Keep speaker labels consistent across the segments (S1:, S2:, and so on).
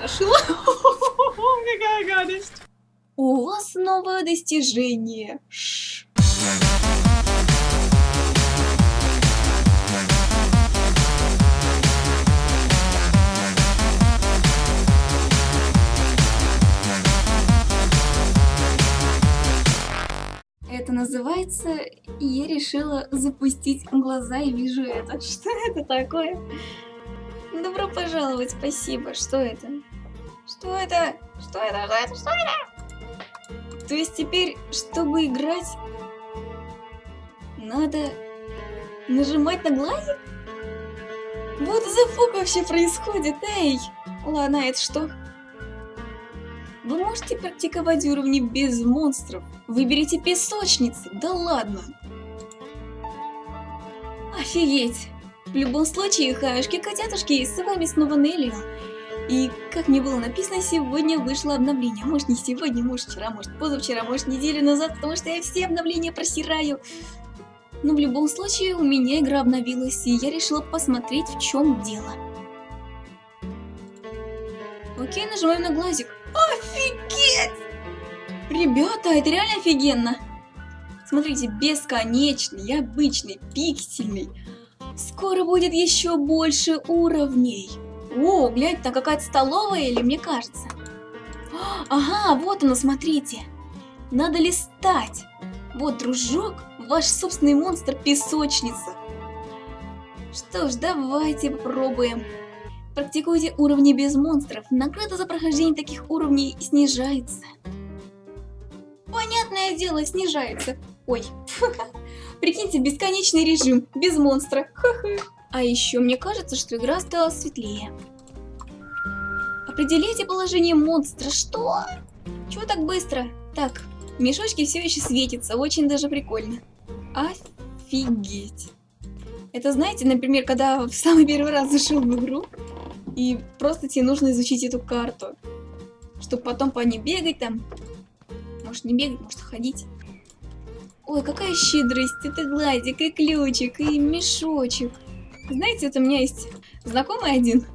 S1: настрашила. Какая гадость. У вас новое достижение. Ш. Это называется «Я решила запустить глаза и вижу это». Что это такое? Добро пожаловать, спасибо. Что это? Что это? Что это? Что это? Что это? То есть теперь, чтобы играть, надо нажимать на глазик? Вот за фук вообще происходит, эй! Ладно, это что? Вы можете практиковать уровни без монстров. Выберите песочницы, да ладно. Офигеть. В любом случае, хаюшки, котятушки, с вами снова Нелли. И, как мне было написано, сегодня вышло обновление. Может не сегодня, может вчера, может позавчера, может неделю назад, потому что я все обновления просираю. Но в любом случае, у меня игра обновилась, и я решила посмотреть, в чем дело. Окей, нажимаем на глазик. Офигеть! Ребята, это реально офигенно. Смотрите, бесконечный, обычный, пиксельный. Скоро будет еще больше уровней. О, гляньте, там какая-то столовая или мне кажется? Ага, вот оно, смотрите. Надо листать. Вот, дружок, ваш собственный монстр песочница. Что ж, давайте попробуем. Практикуйте уровни без монстров. Награда за прохождение таких уровней снижается. Понятное дело, снижается. Ой, прикиньте, бесконечный режим, без монстра. А еще мне кажется, что игра стала светлее. Определите положение монстра. Что? Чего так быстро? Так, мешочки все еще светятся, очень даже прикольно. Офигеть. Это знаете, например, когда в самый первый раз зашел в игру, и просто тебе нужно изучить эту карту, чтобы потом по ней бегать там. Может не бегать, может ходить. Ой, какая щедрость, это гладик, и ключик, и мешочек. Знаете, это у меня есть знакомый один,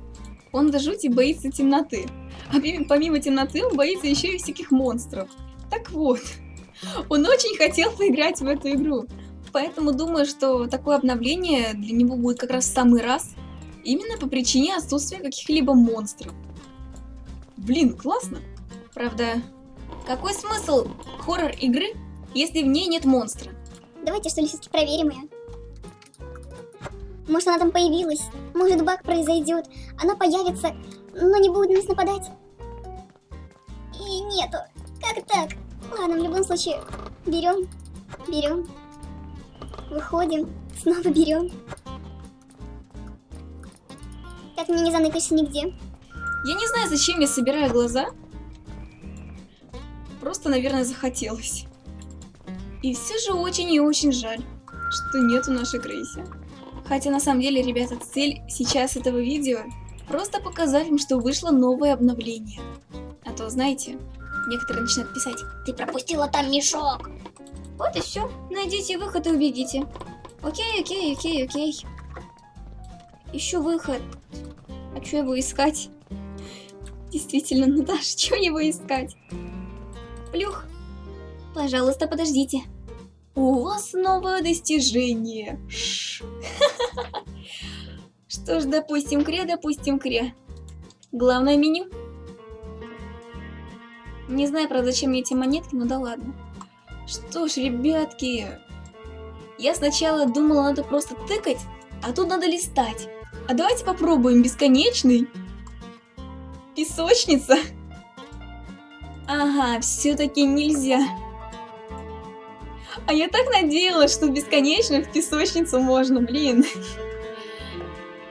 S1: он до жути боится темноты. А помимо темноты он боится еще и всяких монстров. Так вот, он очень хотел поиграть в эту игру. Поэтому думаю, что такое обновление для него будет как раз в самый раз. Именно по причине отсутствия каких-либо монстров. Блин, классно. Правда, какой смысл хоррор-игры, если в ней нет монстра?
S2: Давайте что ли все-таки проверим ее. Может она там появилась, может баг произойдет, она появится, но не будет на нас нападать. И нету. Как так? Ладно, в любом случае, берем, берем, выходим, снова берем. Так мне не заныкаешься нигде.
S1: Я не знаю, зачем я собираю глаза. Просто, наверное, захотелось. И все же очень и очень жаль, что нету нашей Грейси. Хотя на самом деле, ребята, цель сейчас этого видео просто показать им, что вышло новое обновление. А то, знаете, некоторые начинают писать, ты пропустила там мешок. Вот и все, найдите выход и увидите. Окей, окей, окей, окей. Еще выход. А что его искать? Действительно, Наташа, что его искать? Плюх. Пожалуйста, подождите. У вас новое достижение. Что ж, допустим кре, допустим кре. Главное меню. Не знаю, правда, зачем мне эти монетки, но да ладно. Что ж, ребятки, я сначала думала, надо просто тыкать, а тут надо листать. А давайте попробуем бесконечный. Песочница. Ага, все-таки нельзя. А я так надеялась, что бесконечно в песочницу можно, блин.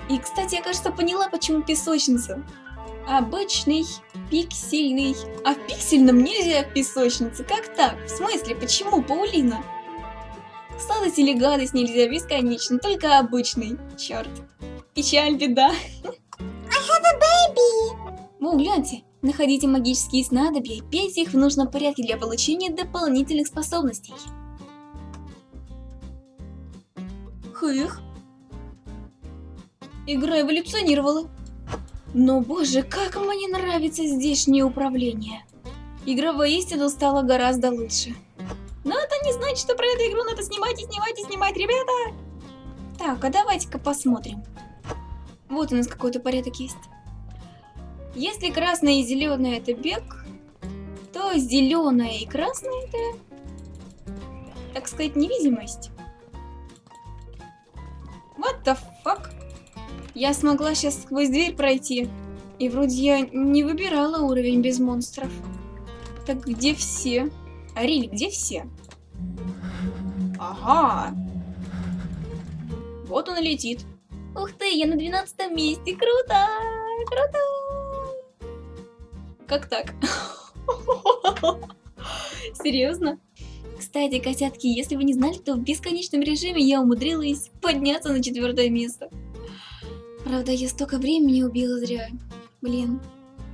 S1: И, кстати, я, кажется, поняла, почему песочница. Обычный, пиксельный. А в пиксельном нельзя в песочнице. Как так? В смысле, почему, Паулина? Сладость или гадость нельзя бесконечно, только обычный. Черт. Печаль, беда.
S2: I have a baby.
S1: Ну, гляньте. Находите магические снадобья и пейте их в нужном порядке для получения дополнительных способностей. Хых. Игра эволюционировала. Но боже, как мне нравится здешнее управление. Игра воистину стала гораздо лучше. Но это не значит, что про эту игру надо снимать и снимать и снимать, ребята! Так, а давайте-ка посмотрим. Вот у нас какой-то порядок есть. Если красное и зеленое это бег, то зеленое и красное это, так сказать, невидимость. What the fuck? Я смогла сейчас сквозь дверь пройти. И вроде я не выбирала уровень без монстров. Так где все? Арили, где все? Ага. Вот он летит. Ух ты, я на 12 месте. Круто! Круто! Как так? Серьезно? Кстати, котятки, если вы не знали, то в бесконечном режиме я умудрилась подняться на четвертое место. Правда, я столько времени убила зря. Блин.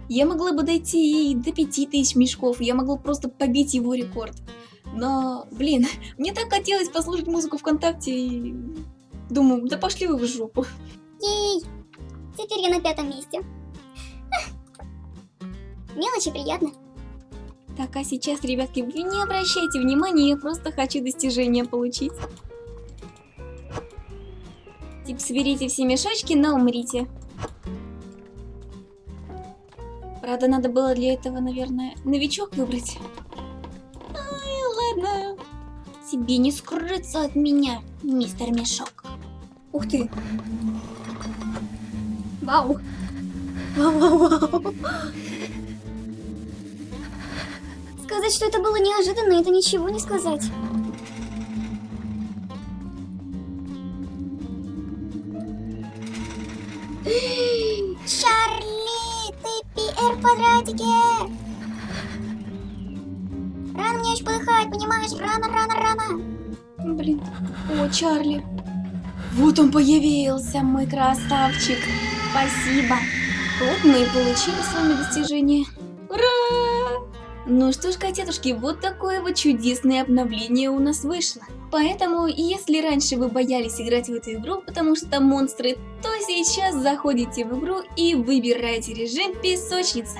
S1: Я могла бы дойти и до 5000 мешков, я могла просто побить его рекорд. Но, блин, мне так хотелось послушать музыку ВКонтакте и... Думаю, да пошли вы в жопу.
S2: Ей! Теперь я на пятом месте. Мелочи приятно.
S1: Так, а сейчас, ребятки, вы не обращайте внимания, я просто хочу достижения получить. Типа, соберите все мешочки, но умрите. Правда, надо было для этого, наверное, новичок выбрать. Ай, ладно. Тебе не скрыться от меня, мистер Мешок. Ух ты. Вау. Вау-вау-вау.
S2: Сказать, что это было неожиданно, это ничего не сказать. Чарли, ты пи-эр в квадратике! Рано мне еще подыхать, понимаешь? Рано, рано, рано!
S1: Блин. О, Чарли. Вот он появился, мой красавчик. Спасибо. Вот мы и получили с вами достижение. Ну что ж, котятушки, вот такое вот чудесное обновление у нас вышло. Поэтому, если раньше вы боялись играть в эту игру, потому что монстры, то сейчас заходите в игру и выбираете режим песочница.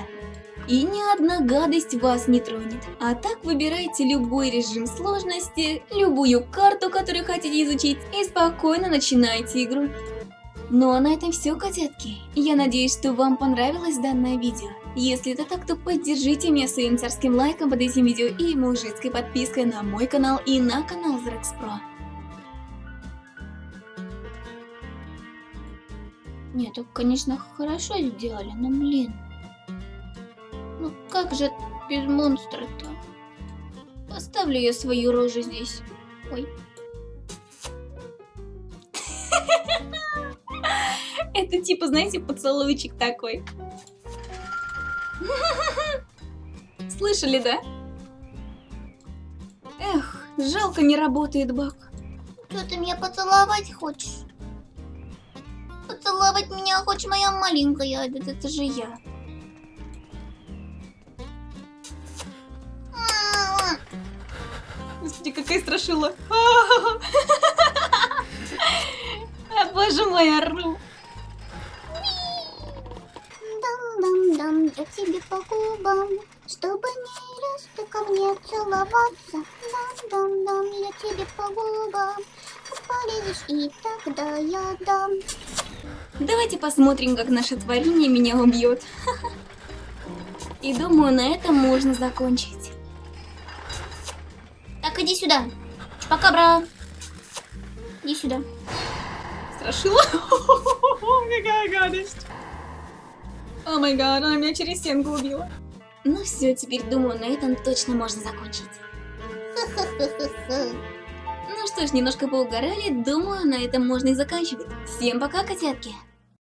S1: И ни одна гадость вас не тронет. А так выбирайте любой режим сложности, любую карту, которую хотите изучить, и спокойно начинайте игру. Ну а на этом все, котятки. Я надеюсь, что вам понравилось данное видео. Если это так, то поддержите меня своим царским лайком под этим видео и мужицкой подпиской на мой канал и на канал Зрекс Про. Нет, конечно, хорошо сделали, но блин. Ну как же без монстра-то? Поставлю я свою рожу здесь. Ой. Это типа, знаете, поцелуйчик такой. Слышали, да? Эх, жалко не работает баг.
S2: Что ты меня поцеловать хочешь? Поцеловать меня хочешь, моя маленькая?
S1: Это, это же я. Господи, какая страшила. А, боже мой, ору.
S2: Я тебе по губам, чтобы не раз ты ко мне целоваться. Дам-дам-дам, я тебе по губам, полезешь, и тогда я дам.
S1: Давайте посмотрим, как наше творение меня убьет. И думаю, на этом можно закончить.
S2: Так, иди сюда. Чупакабра. Иди сюда.
S1: Страшила? Какая гадость. О май гад, она меня через стенку убила. Ну все, теперь думаю, на этом точно можно закончить. Ну что ж, немножко поугорали, думаю, на этом можно и заканчивать. Всем пока, котятки!